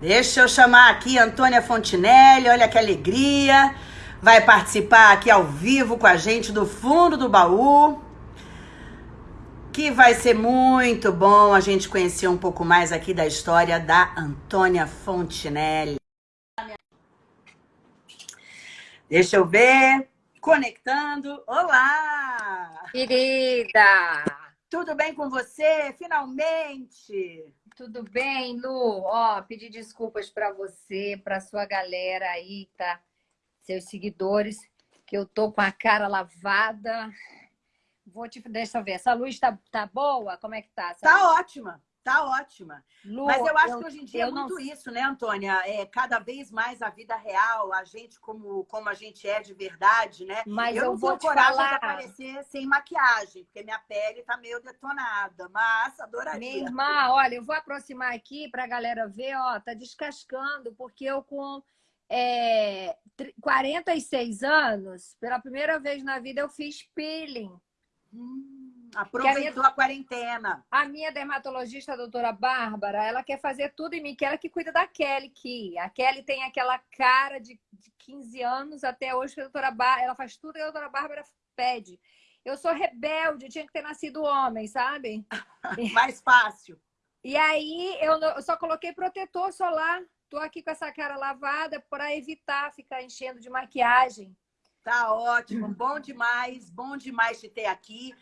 Deixa eu chamar aqui Antônia Fontinelli, olha que alegria. Vai participar aqui ao vivo com a gente do fundo do baú. Que vai ser muito bom a gente conhecer um pouco mais aqui da história da Antônia Fontinelli. Deixa eu ver. Conectando. Olá! Querida! Tudo bem com você? Finalmente! Tudo bem, Lu? Ó, pedir desculpas para você, para sua galera aí, tá? Seus seguidores, que eu tô com a cara lavada. Vou te deixa eu ver. Essa luz tá, tá boa? Como é que tá? Essa tá luz? ótima. Tá ótima. Lu, Mas eu acho eu, que hoje em dia é muito não... isso, né, Antônia? É cada vez mais a vida real, a gente como, como a gente é de verdade, né? Mas eu, eu não vou tenho coragem falar... de aparecer sem maquiagem, porque minha pele tá meio detonada. Mas adoraria. Minha irmã, olha, eu vou aproximar aqui pra galera ver, ó, tá descascando, porque eu com é, 46 anos, pela primeira vez na vida eu fiz peeling. Hum. Aproveitou a, minha, a, quarentena. A minha dermatologista, a doutora Bárbara, ela quer fazer tudo em mim, que ela que cuida da Kelly, que a Kelly tem aquela cara de, de 15 anos até hoje, que a doutora Bárbara, ela faz tudo e a doutora Bárbara pede. Eu sou rebelde, tinha que ter nascido homem, sabe? Mais fácil. E aí, eu, eu só coloquei protetor solar. Tô aqui com essa cara lavada para evitar ficar enchendo de maquiagem. Tá ótimo, bom demais, bom demais te ter aqui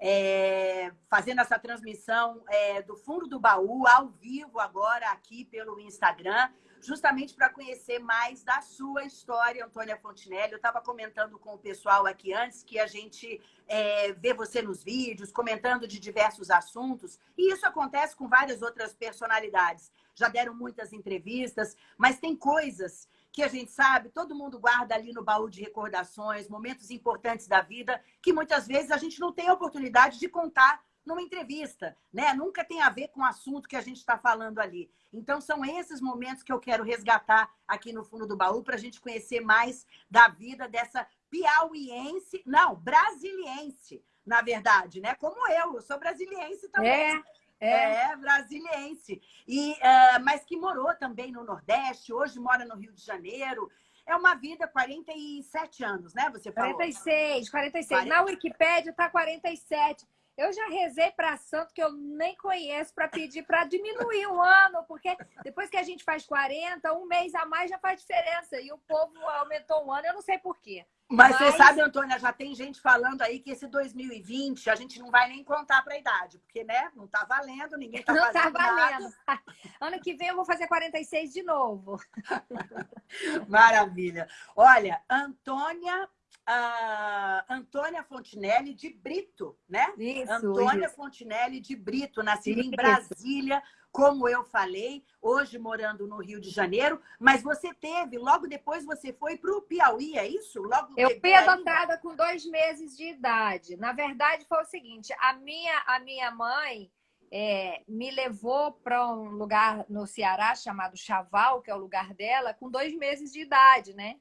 é, fazendo essa transmissão é, do fundo do baú, ao vivo agora aqui pelo Instagram, justamente para conhecer mais da sua história, Antônia Fontinelli. Eu estava comentando com o pessoal aqui antes que a gente é, vê você nos vídeos, comentando de diversos assuntos, e isso acontece com várias outras personalidades. Já deram muitas entrevistas, mas tem coisas que a gente sabe, todo mundo guarda ali no baú de recordações, momentos importantes da vida, que muitas vezes a gente não tem a oportunidade de contar numa entrevista, né? Nunca tem a ver com o assunto que a gente está falando ali. Então, são esses momentos que eu quero resgatar aqui no fundo do baú para a gente conhecer mais da vida dessa piauiense, não, brasiliense, na verdade, né? Como eu, eu sou brasiliense também. É. É, é brasiliense. E, uh, mas que morou também no Nordeste, hoje mora no Rio de Janeiro. É uma vida 47 anos, né? Você falou. 46, 46. 40... Na Wikipédia está 47. Eu já rezei para santo que eu nem conheço para pedir para diminuir um ano, porque depois que a gente faz 40, um mês a mais já faz diferença. E o povo aumentou um ano, eu não sei por quê. Mas, Mas, você sabe, Antônia, já tem gente falando aí que esse 2020 a gente não vai nem contar para a idade, porque, né, não tá valendo, ninguém tá não fazendo Não tá valendo. Nada. Ano que vem eu vou fazer 46 de novo. Maravilha. Olha, Antônia uh, Antônia Fontinelli de Brito, né? Isso, Antônia isso. Fontinelli de Brito, nascida em Brasília, como eu falei, hoje morando no Rio de Janeiro, mas você teve, logo depois você foi para o Piauí, é isso? Logo eu fui adotada com dois meses de idade. Na verdade, foi o seguinte, a minha, a minha mãe é, me levou para um lugar no Ceará chamado Chaval, que é o lugar dela, com dois meses de idade, né?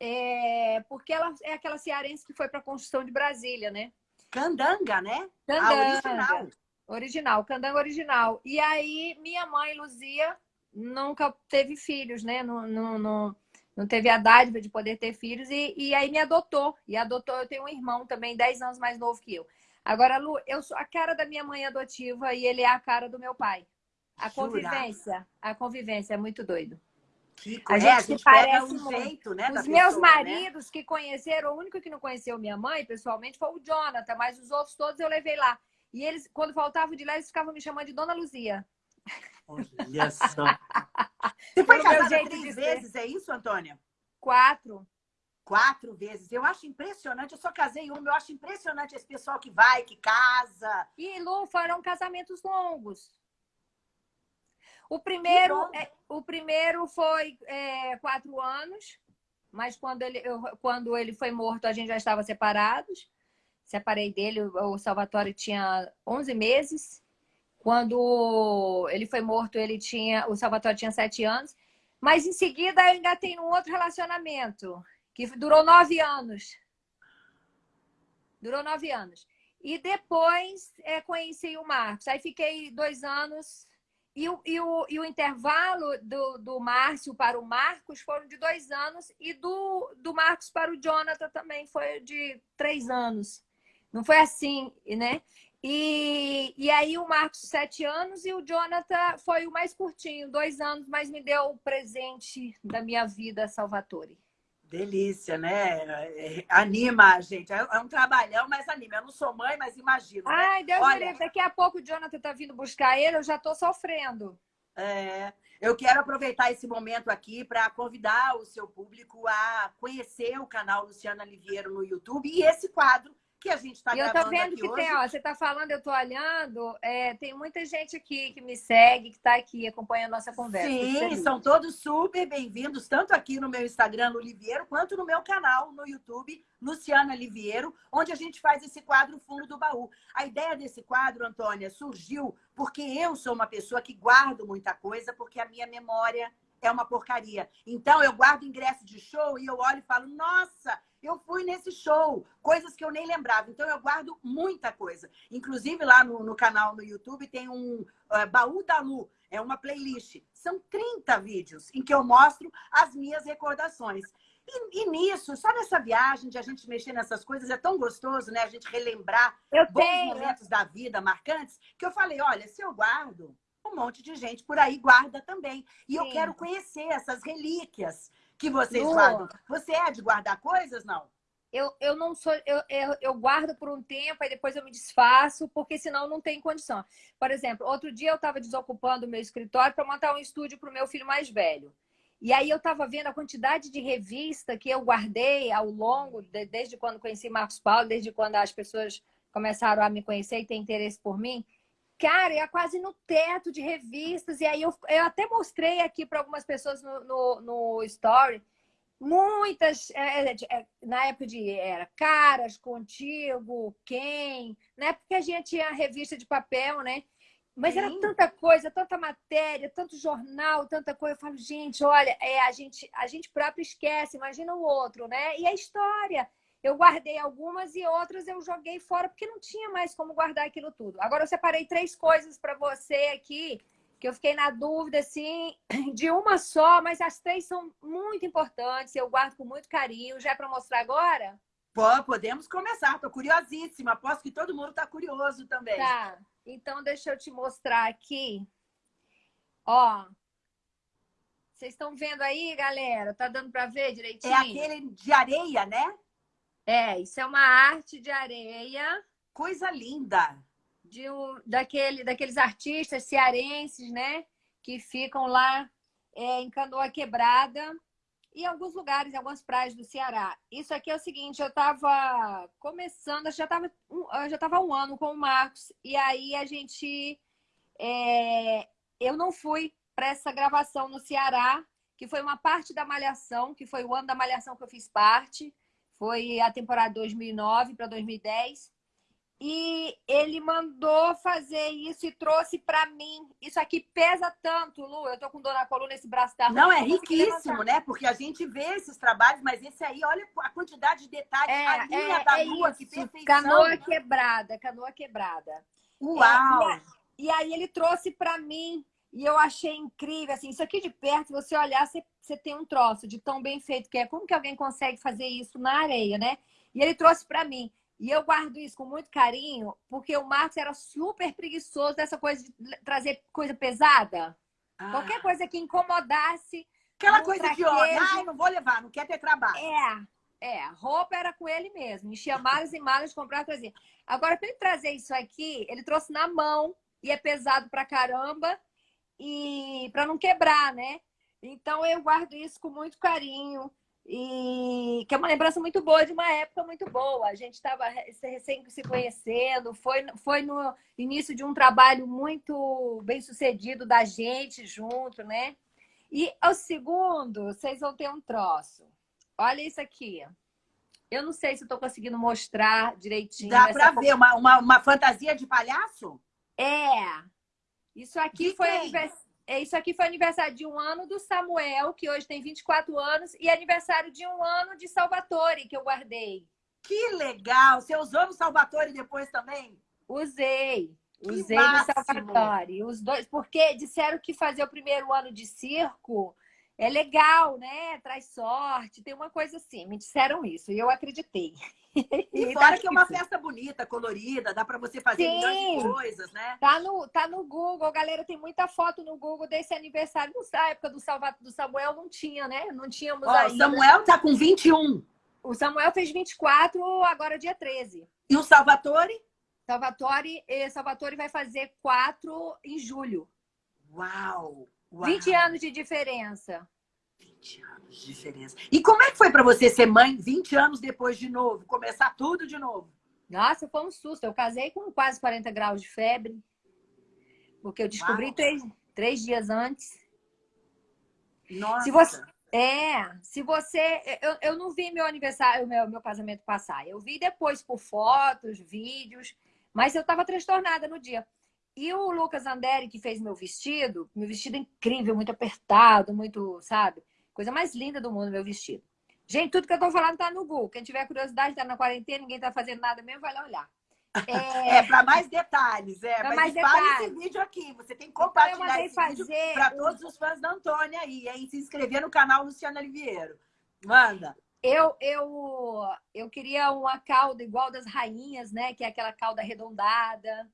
é, porque ela é aquela cearense que foi para a construção de Brasília, né? Candanga, né? Candanga. original. Original, candanga original. E aí, minha mãe, Luzia, nunca teve filhos, né? Não, não, não, não teve a dádiva de poder ter filhos e, e aí me adotou. E adotou, eu tenho um irmão também, 10 anos mais novo que eu. Agora, Lu, eu sou a cara da minha mãe adotiva e ele é a cara do meu pai. A convivência, a convivência é muito doido. Que, a gente, é, a gente parece um jeito, né? Os meus pessoa, né? maridos né? que conheceram, o único que não conheceu minha mãe, pessoalmente, foi o Jonathan, mas os outros todos eu levei lá. E eles, quando faltavam de lá, eles ficavam me chamando de Dona Luzia. Olha só. Você foi casada três vezes, é isso, Antônia? Quatro. Quatro vezes. Eu acho impressionante. Eu só casei uma. Eu acho impressionante esse pessoal que vai, que casa. E, Lu, foram casamentos longos. O primeiro, é, o primeiro foi é, quatro anos, mas quando ele, eu, quando ele foi morto, a gente já estava separados. Separei dele, o Salvatore tinha 11 meses. Quando ele foi morto, ele tinha, o Salvatore tinha sete anos. Mas em seguida eu ainda tenho um outro relacionamento, que durou nove anos. Durou nove anos. E depois é, conheci o Marcos. Aí fiquei dois anos E o, e o, e o intervalo do, do Márcio para o Marcos foram de dois anos, e do, do Marcos para o Jonathan também foi de três anos. Não foi assim, né? E, e aí o Marcos, sete anos, e o Jonathan foi o mais curtinho, dois anos, mas me deu o presente da minha vida, Salvatore. Delícia, né? É, anima a gente. É, é um trabalhão, mas anima. Eu não sou mãe, mas imagino. Né? Ai, Deus Olha... Deus, daqui a pouco o Jonathan tá vindo buscar ele, eu já tô sofrendo. É, eu quero aproveitar esse momento aqui para convidar o seu público a conhecer o canal Luciana Liviero no YouTube e esse quadro que a gente está gravando eu tô vendo que hoje. tem, ó, você está falando, eu estou olhando, é, tem muita gente aqui que me segue, que está aqui acompanhando a nossa conversa. Sim, são todos super bem-vindos, tanto aqui no meu Instagram, no Liviero, quanto no meu canal no YouTube, Luciana Liviero, onde a gente faz esse quadro Fundo do Baú. A ideia desse quadro, Antônia, surgiu porque eu sou uma pessoa que guardo muita coisa, porque a minha memória é uma porcaria. Então, eu guardo ingresso de show e eu olho e falo, nossa, eu fui nesse show, coisas que eu nem lembrava. Então, eu guardo muita coisa. Inclusive, lá no, no canal no YouTube tem um uh, Baú da Lu, é uma playlist. São 30 vídeos em que eu mostro as minhas recordações. E, e, nisso, só nessa viagem de a gente mexer nessas coisas, é tão gostoso, né? A gente relembrar eu bons tenho. momentos da vida marcantes, que eu falei, olha, se eu guardo, um monte de gente por aí guarda também. E Sim. eu quero conhecer essas relíquias que vocês Lu, guardam. Você é de guardar coisas, não? Eu, eu não sou, eu, eu, eu, guardo por um tempo, aí depois eu me desfaço, porque senão não tem condição. Por exemplo, outro dia eu estava desocupando o meu escritório para montar um estúdio para o meu filho mais velho. E aí eu estava vendo a quantidade de revista que eu guardei ao longo, de, desde quando conheci Marcos Paulo, desde quando as pessoas começaram a me conhecer e ter interesse por mim. Cara, ia quase no teto de revistas. E aí eu, eu até mostrei aqui para algumas pessoas no, no, no Story. Muitas, é, é, é, na época de era Caras, Contigo, Quem, na época que a gente tinha revista de papel, né? Mas Sim. era tanta coisa, tanta matéria, tanto jornal, tanta coisa. Eu falo, gente, olha, é, a, gente, a gente próprio esquece, imagina o outro, né? E a história. Eu guardei algumas e outras eu joguei fora porque não tinha mais como guardar aquilo tudo. Agora eu separei três coisas para você aqui que eu fiquei na dúvida assim de uma só, mas as três são muito importantes. Eu guardo com muito carinho. Já é para mostrar agora? Pô, podemos começar. Estou curiosíssima. Aposto que todo mundo está curioso também. Tá. Então deixa eu te mostrar aqui. Ó, vocês estão vendo aí, galera? Tá dando para ver direitinho? É aquele de areia, né? É, isso é uma arte de areia. Coisa linda! De um, daquele, daqueles artistas cearenses, né? Que ficam lá é, em Canoa Quebrada em alguns lugares, em algumas praias do Ceará. Isso aqui é o seguinte, eu estava começando, já estava já tava um ano com o Marcos, e aí a gente... É, eu não fui para essa gravação no Ceará, que foi uma parte da Malhação, que foi o ano da Malhação que eu fiz parte, foi a temporada 2009 para 2010. E ele mandou fazer isso e trouxe para mim. Isso aqui pesa tanto, Lu. Eu tô com dor na coluna, esse braço da Não, é riquíssimo, né? Porque a gente vê esses trabalhos, mas esse aí, olha a quantidade de detalhes, é, a linha é, da é lua, isso. que perfeição. Canoa quebrada, canoa quebrada. Uau! É, e, aí ele trouxe para mim e eu achei incrível, assim, isso aqui de perto, você olhar, você, você tem um troço de tão bem feito que é. Como que alguém consegue fazer isso na areia, né? E ele trouxe para mim. E eu guardo isso com muito carinho, porque o Marcos era super preguiçoso dessa coisa de trazer coisa pesada. Ah. Qualquer coisa que incomodasse. Aquela coisa de homem, ai, não vou levar, não quer ter trabalho. É, é, roupa era com ele mesmo. Enchia malas e malas, comprava e trazia. Agora, para ele trazer isso aqui, ele trouxe na mão e é pesado pra caramba e para não quebrar, né? Então eu guardo isso com muito carinho e que é uma lembrança muito boa de uma época muito boa. A gente estava recém se conhecendo, foi, foi no início de um trabalho muito bem sucedido da gente junto, né? E ao segundo, vocês vão ter um troço. Olha isso aqui. Eu não sei se estou conseguindo mostrar direitinho. Dá para ver uma, uma, uma fantasia de palhaço? É, isso aqui foi é, isso aqui foi aniversário de um ano do Samuel, que hoje tem 24 anos, e aniversário de um ano de Salvatore, que eu guardei. Que legal! Você usou no Salvatore depois também? Usei. Usei no Salvatore. Os dois, porque disseram que fazer o primeiro ano de circo é legal, né? Traz sorte, tem uma coisa assim. Me disseram isso e eu acreditei. E fora que é uma festa bonita, colorida, dá para você fazer Sim. milhões de coisas, né? Tá no, tá no Google, galera, tem muita foto no Google desse aniversário. Na época do, Salva, do Samuel não tinha, né? Não tínhamos Ó, ainda. O Samuel tá com 21. O Samuel fez 24, agora dia 13. E o Salvatore? Salvatore, Salvatore vai fazer 4 em julho. Uau! Uau. 20 anos de diferença. 20 anos de diferença. E como é que foi para você ser mãe 20 anos depois de novo? Começar tudo de novo? Nossa, foi um susto. Eu casei com quase 40 graus de febre. Porque eu descobri três, três dias antes. Nossa. Se você, é, se você... Eu, eu não vi meu aniversário, meu, meu casamento passar. Eu vi depois por fotos, vídeos. Mas eu estava transtornada no dia. E o Lucas Anderi, que fez meu vestido, meu vestido incrível, muito apertado, muito, sabe? Coisa mais linda do mundo, meu vestido. Gente, tudo que eu tô falando tá no Google. Quem tiver curiosidade, tá na quarentena, ninguém tá fazendo nada mesmo, vai lá olhar. É, é para mais detalhes, é. Pra mais detalhes. esse vídeo aqui. Você tem que compartilhar então, fazer para todos os fãs da Antônia aí, hein? Se inscrever no canal Luciana Oliveira. Manda. Eu, eu, eu queria uma cauda igual das rainhas, né? Que é aquela cauda arredondada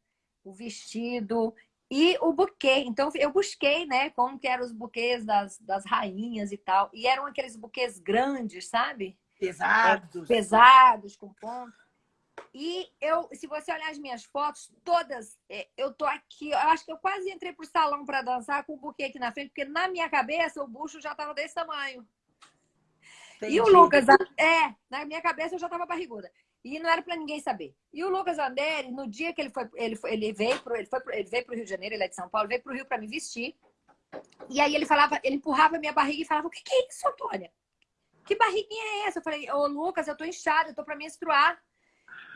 o vestido e o buquê. Então, eu busquei, né, como que eram os buquês das, das rainhas e tal. E eram aqueles buquês grandes, sabe? Pesados. Pesados, com ponto. E eu, se você olhar as minhas fotos, todas, é, eu tô aqui, eu acho que eu quase entrei pro salão para dançar com o buquê aqui na frente, porque na minha cabeça o bucho já tava desse tamanho. Entendi. E o Lucas, é, na minha cabeça eu já tava barriguda. E não era para ninguém saber. E o Lucas Anderi, no dia que ele foi, ele, foi, ele veio pro, ele foi ele veio pro Rio de Janeiro, ele é de São Paulo, veio pro Rio para me vestir. E aí ele falava, ele empurrava minha barriga e falava: "O que, que é isso, Antônia? Que barriguinha é essa?" Eu falei: "Ô, Lucas, eu tô inchada, eu tô para menstruar."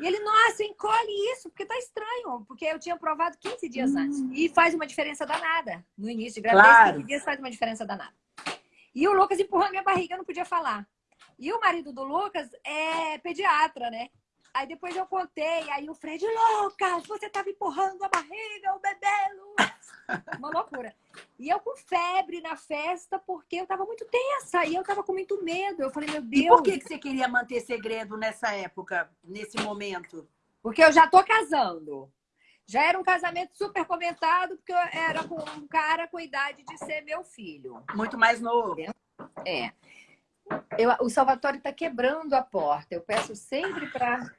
E ele: "Nossa, encolhe isso, porque tá estranho, porque eu tinha provado 15 dias hum. antes. E faz uma diferença danada. No início de gravidez, claro. 15 dias faz uma diferença danada." E o Lucas empurrando minha barriga, eu não podia falar. E o marido do Lucas é pediatra, né? Aí depois eu contei, aí o Fred, Lucas, você tava empurrando a barriga, o bebê, Lucas. Uma loucura. E eu com febre na festa, porque eu tava muito tensa e eu tava com muito medo. Eu falei, meu Deus. E por que, que você queria manter segredo nessa época, nesse momento? Porque eu já tô casando. Já era um casamento super comentado, porque eu era com um cara com idade de ser meu filho. Muito mais novo. É. Eu, o Salvatore está quebrando a porta. Eu peço sempre para...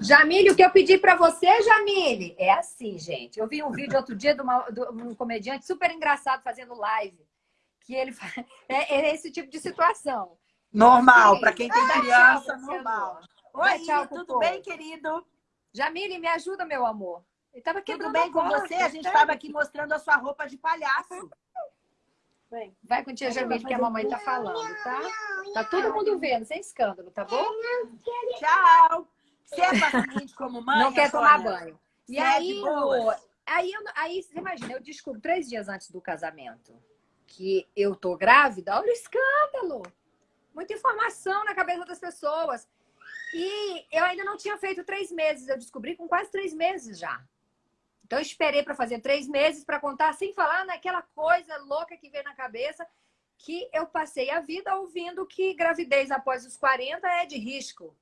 Jamile, o que eu pedi para você, Jamile? É assim, gente. Eu vi um vídeo outro dia de, uma, de um comediante super engraçado fazendo live. Que ele faz... é, é esse tipo de situação. Normal, para quem tem criança, tchau, normal. Oi, tchau, tudo bem, querido? Jamile, me ajuda, meu amor. Ele tava tudo bem com você? A gente estava aqui mostrando a sua roupa de palhaço. Vem. Vai com tia Jamile que a mamãe tá falando, tá? Tá todo mundo vendo, sem escândalo, tá bom? Tchau! Você é paciente como mãe? Não quer tomar banho. E é aí, aí, eu... aí, você imagina, eu descubro três dias antes do casamento que eu tô grávida, olha o escândalo! Muita informação na cabeça das pessoas. E eu ainda não tinha feito três meses, eu descobri com quase três meses já. Então, eu esperei para fazer três meses para contar, sem falar naquela coisa louca que veio na cabeça, que eu passei a vida ouvindo que gravidez após os 40 é de risco.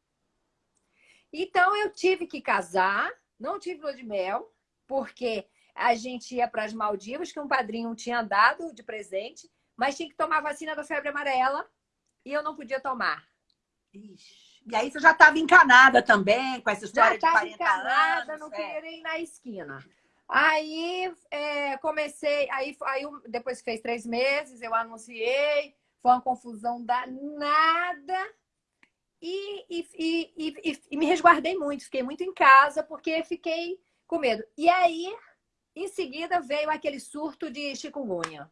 Então, eu tive que casar, não tive lua de mel, porque a gente ia para as Maldivas, que um padrinho tinha dado de presente, mas tinha que tomar vacina da febre amarela e eu não podia tomar. Ixi. E aí você já estava encanada também com essa história já de 40 encanada, anos. não é. queria ir na esquina. Aí é, comecei, aí, aí depois fez três meses, eu anunciei, foi uma confusão danada. E, e, e, e, me resguardei muito, fiquei muito em casa, porque fiquei com medo. E aí, em seguida, veio aquele surto de chikungunya.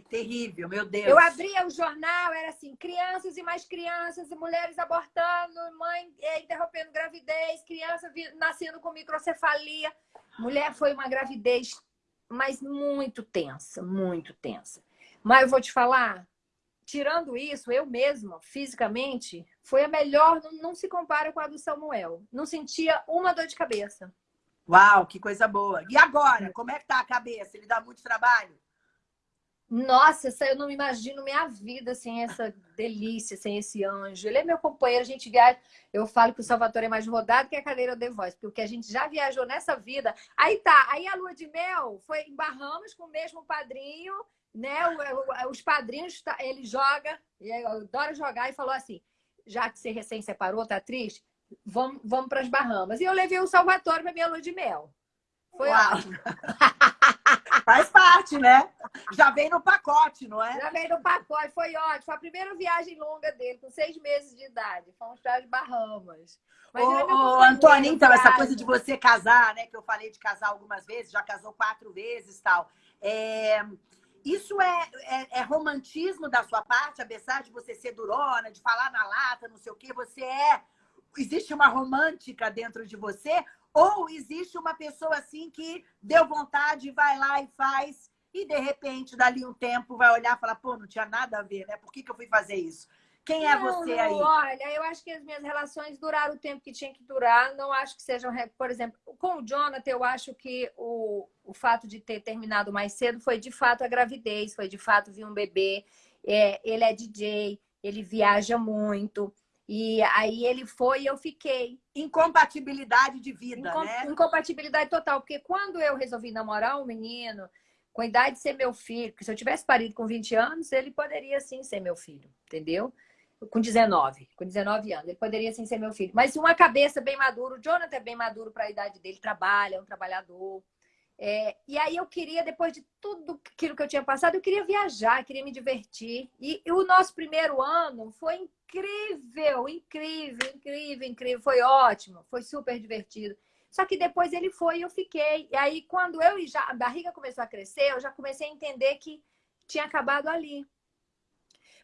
Ai, terrível, meu Deus. Eu abria o jornal, era assim, crianças e mais crianças, mulheres abortando, mãe é, interrompendo gravidez, criança nascendo com microcefalia. Mulher foi uma gravidez, mas muito tensa, muito tensa. Mas eu vou te falar, tirando isso, eu mesma, fisicamente, foi a melhor, não, não se compara com a do Samuel. Não sentia uma dor de cabeça. Uau, que coisa boa. E agora, como é que tá a cabeça? Ele dá muito trabalho? Nossa, eu não me imagino minha vida sem essa delícia, sem esse anjo. Ele é meu companheiro, a gente viaja. Eu falo que o Salvador é mais rodado que a cadeira de voz, porque o que a gente já viajou nessa vida. Aí tá, aí a lua de mel foi em Bahamas com o mesmo padrinho, né? Os padrinhos, tá, ele joga, eu adoro jogar, e falou assim: já que você recém separou, tá triste? Vamos, vamos para as Bahamas. E eu levei o Salvador para minha lua de mel. Foi Uau. ótimo. Faz parte, né? Já vem no pacote, não é? Já vem no pacote, foi ótimo. Foi a primeira viagem longa dele, com seis meses de idade. Fomos para as Bahamas. Mas ô, ô Antônio, então, essa coisa de você casar, né? Que eu falei de casar algumas vezes, já casou quatro vezes tal. É... Isso é, é, é, romantismo da sua parte, apesar de você ser durona, de falar na lata, não sei o quê, você é. Existe uma romântica dentro de você? Ou existe uma pessoa assim que deu vontade, vai lá e faz, e de repente, dali um tempo, vai olhar e falar, pô, não tinha nada a ver, né? Por que, que eu fui fazer isso? Quem é não, você aí? Olha, eu acho que as minhas relações duraram o tempo que tinha que durar. Não acho que sejam, por exemplo, com o Jonathan, eu acho que o, o fato de ter terminado mais cedo foi de fato a gravidez, foi de fato vir um bebê. É, ele é DJ, ele viaja muito. E aí ele foi e eu fiquei. Incompatibilidade de vida, Incom né? Incompatibilidade total. Porque quando eu resolvi namorar um menino, com a idade de ser meu filho, porque se eu tivesse parido com 20 anos, ele poderia sim ser meu filho, entendeu? Com 19, com 19 anos, ele poderia sim ser meu filho. Mas uma cabeça bem madura, o Jonathan é bem maduro para a idade dele, trabalha, é um trabalhador. É, e aí eu queria, depois de tudo aquilo que eu tinha passado, eu queria viajar, queria me divertir. E, e, o nosso primeiro ano foi incrível, incrível, incrível, incrível. Foi ótimo, foi super divertido. Só que depois ele foi e eu fiquei. E aí, quando eu já a barriga começou a crescer, eu já comecei a entender que tinha acabado ali.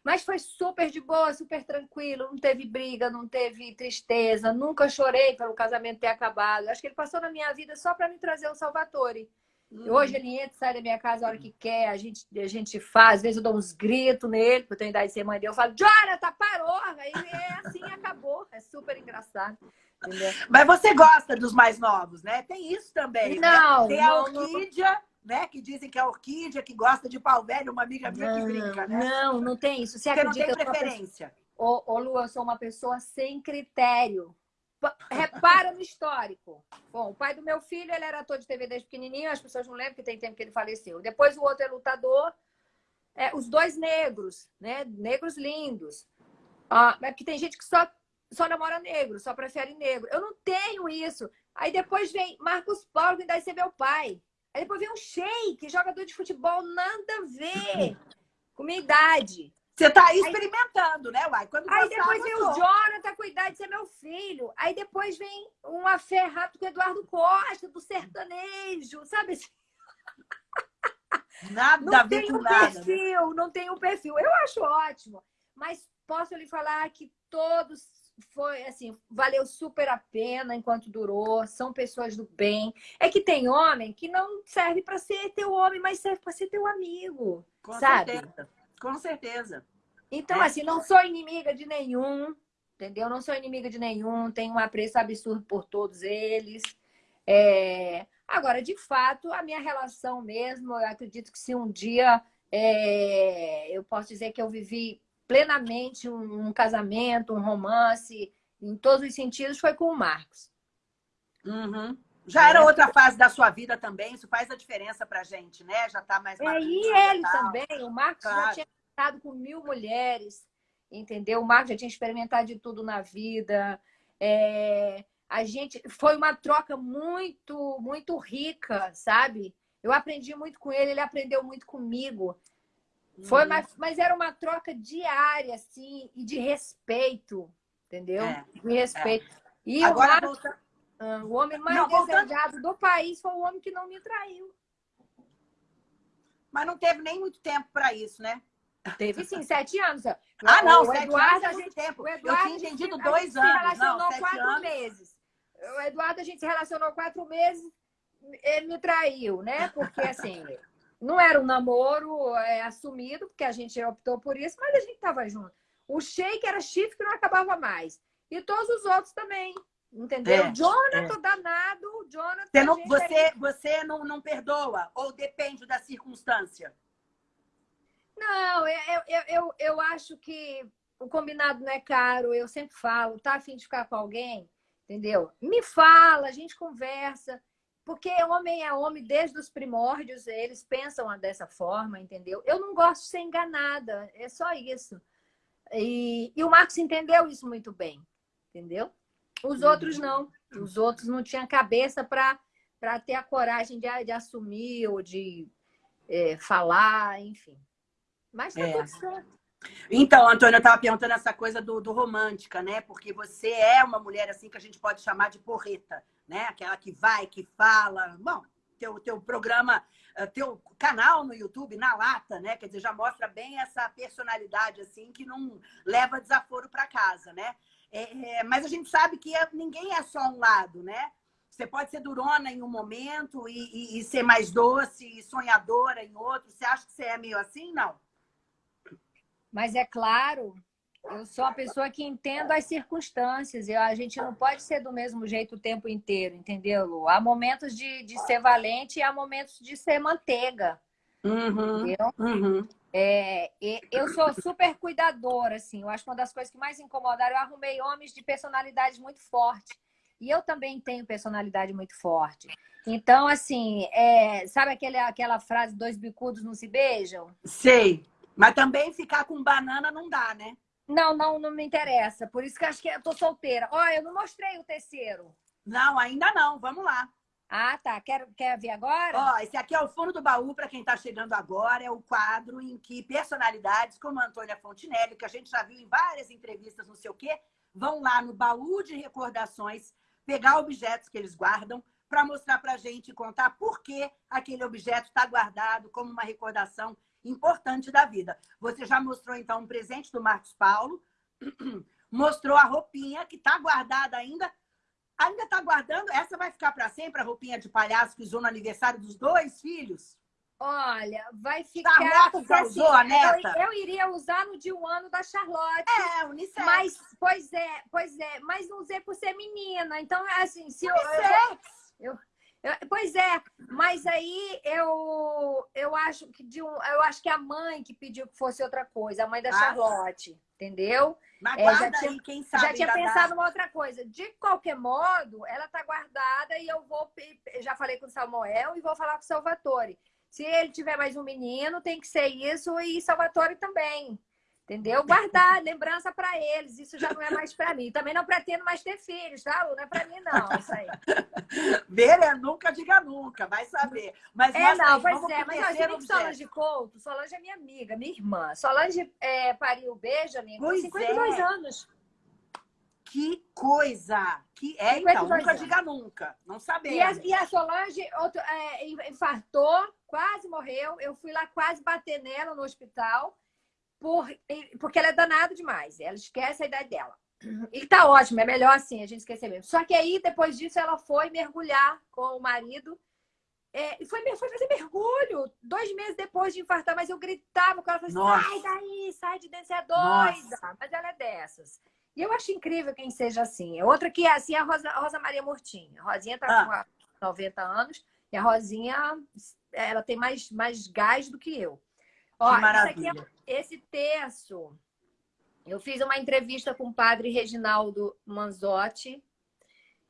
Mas foi super de boa, super tranquilo, não teve briga, não teve tristeza, nunca chorei pelo casamento ter acabado. Acho que ele passou na minha vida só para me trazer o Salvatore. Uhum. Hoje ele entra, sai da minha casa a hora que quer, a gente, a gente faz, às vezes eu dou uns gritos nele, porque eu tenho idade de ser mãe dele, eu falo, Jonathan, parou! Aí é assim, acabou. É super engraçado. Entendeu? Mas você gosta dos mais novos, né? Tem isso também. Né? Não. Né? Tem a orquídea né? Que dizem que é orquídea, que gosta de pau velho, uma amiga minha não, que brinca, né? Não, não tem isso. Você, Você acredita, não tem preferência. Ô, ô, Lu, eu sou uma pessoa sem critério. Repara no histórico. Bom, o pai do meu filho, ele era ator de TV desde pequenininho, as pessoas não lembram que tem tempo que ele faleceu. Depois o outro é lutador. É, os dois negros, né? Negros lindos. Ah, é que tem gente que só, só namora negro, só prefere negro. Eu não tenho isso. Aí depois vem Marcos Paulo, que deve ser meu pai. Aí depois vem um shake, jogador de futebol, nada a ver com minha idade. Você tá aí experimentando, né, Uai? Quando aí depois vem o Jonathan com a idade de ser meu filho. Aí depois vem uma fé rápido com o Eduardo Costa, do sertanejo, sabe assim? Nada não a ver com um nada. Né? Perfil, Não tem um perfil. Eu acho ótimo. Mas posso lhe falar que todos foi assim, valeu super a pena enquanto durou, são pessoas do bem. É que tem homem que não serve para ser teu homem, mas serve para ser teu amigo. Com sabe? certeza. Com certeza. Então, é. assim, não sou inimiga de nenhum, entendeu? Não sou inimiga de nenhum, tenho um apreço absurdo por todos eles. É... Agora, de fato, a minha relação mesmo, eu acredito que se um dia é... eu posso dizer que eu vivi plenamente um, um, casamento, um romance, em todos os sentidos, foi com o Marcos. Uhum. Já era outra fase da sua vida também, isso faz a diferença pra gente, né? Já tá mais É, e ele também, o Marcos claro. já tinha estado com mil mulheres, entendeu? O Marcos já tinha experimentado de tudo na vida. É, a gente foi uma troca muito, muito rica, sabe? Eu aprendi muito com ele, ele aprendeu muito comigo. Foi, uhum. mas, mas era uma troca diária, assim, e de respeito, entendeu? É. De respeito. É. E Agora, o, volta... Ah, o homem mais não, desejado voltando... do país foi o homem que não me traiu. Mas não teve nem muito tempo para isso, né? Teve sim, sete anos. Ah, não, o sete Eduardo, anos é muito tempo. O Eduardo, Eu tinha entendido dois anos. se relacionou não, quatro anos. meses. O Eduardo, a gente se relacionou quatro meses, ele me traiu, né? Porque, assim, Não era um namoro é, assumido, porque a gente optou por isso, mas a gente estava junto. O Sheik era chifre que não acabava mais. E todos os outros também. Entendeu? É, Jonathan, é. danado, Jonathan. Você, não, você, é... você não, não perdoa? Ou depende da circunstância? Não, eu, eu, eu, eu acho que o combinado não é caro, eu sempre falo, tá afim de ficar com alguém, entendeu? Me fala, a gente conversa, porque homem é homem desde os primórdios, eles pensam dessa forma, entendeu? Eu não gosto de ser enganada, é só isso. E, e o Marcos entendeu isso muito bem, entendeu? Os uhum. outros não. Os outros não tinham cabeça para ter a coragem de, de assumir ou de é, falar, enfim. Mas tá é. tudo certo. Então, Antônia, eu estava perguntando essa coisa do, do, romântica, né? Porque você é uma mulher assim que a gente pode chamar de porreta, né? Aquela que vai, que fala. Bom, teu, teu programa, eh, teu canal no YouTube, na lata, né? Quer dizer, já mostra bem essa personalidade assim que não leva desaforo para casa, né? É, é, mas a gente sabe que é, ninguém é só um lado, né? Você pode ser durona em um momento e, e, e, ser mais doce e sonhadora em outro. Você acha que você é meio assim? Não. Mas é claro, eu sou uma pessoa que entendo as circunstâncias. E a gente não pode ser do mesmo jeito o tempo inteiro, entendeu, Lu? Há momentos de, de ser valente e há momentos de ser manteiga. Uhum, entendeu? Uhum. É, eu sou super cuidadora, assim. Eu acho que uma das coisas que mais incomodaram, eu arrumei homens de personalidade muito forte. E eu também tenho personalidade muito forte. Então, assim, é, sabe aquele, aquela frase, dois bicudos não se beijam? Sei. Mas também ficar com banana não dá, né? Não, não, não me interessa. Por isso que acho que eu tô solteira. Olha, eu não mostrei o terceiro. Não, ainda não. Vamos lá. Ah, tá. Quer, quer ver agora? Ó, esse aqui é o fundo do baú, para quem está chegando agora. É o quadro em que personalidades como a Antônia Fontinelli, que a gente já viu em várias entrevistas, não sei o quê, vão lá no baú de recordações, pegar objetos que eles guardam, para mostrar para a gente e contar por que aquele objeto está guardado como uma recordação importante da vida. Você já mostrou, então, um presente do Marcos Paulo, mostrou a roupinha que está guardada ainda Ainda está guardando? Essa vai ficar para sempre, a roupinha de palhaço que usou no aniversário dos dois filhos? Olha, vai tá ficar... Porque, assim, usou, a neta? Eu, eu, iria usar no dia um ano da Charlotte. É, unissex. Mas, pois é, pois é. Mas não usei por ser menina. Então, assim, se unissex. eu... eu eu, pois é, mas aí eu, eu acho que de um, eu acho que a mãe que pediu que fosse outra coisa, a mãe da ah, Charlotte, entendeu? Mas é, já tinha, aí, quem sabe. Já tinha pensado numa outra coisa. De qualquer modo, ela está guardada e eu vou. Já falei com o Samuel e vou falar com o Salvatore. Se ele tiver mais um menino, tem que ser isso e Salvatore também. Entendeu? Guardar lembrança para eles. Isso já não é mais para mim. Também não pretendo mais ter filhos, tá, Lu? Não é para mim, não, isso aí. Ver é nunca, diga nunca, vai saber. Mas é, não, pois é. Mas eu nem Solange Couto. Solange é minha amiga, minha irmã. Solange é, pariu Benjamin com 52 é. anos. Que coisa! Que é, então, nunca anos. diga nunca. Não sabemos. E a, e a Solange outro, é, infartou, quase morreu. Eu fui lá quase bater nela no hospital por, porque ela é danada demais. Ela esquece a idade dela. E tá ótimo, é melhor assim, a gente esquecer mesmo. Só que aí, depois disso, ela foi mergulhar com o marido. É, e foi, foi fazer mergulho dois meses depois de infartar, mas eu gritava com ela, falei, sai daí, sai de dentro, você é doida. Nossa. Mas ela é dessas. E eu acho incrível quem seja assim. Outra que é assim é a Rosa, a Rosa Maria Murtinha. A Rosinha tá ah. com 90 anos e a Rosinha, ela tem mais, mais gás do que eu. Ó, é, esse terço, eu fiz uma entrevista com o padre Reginaldo Manzotti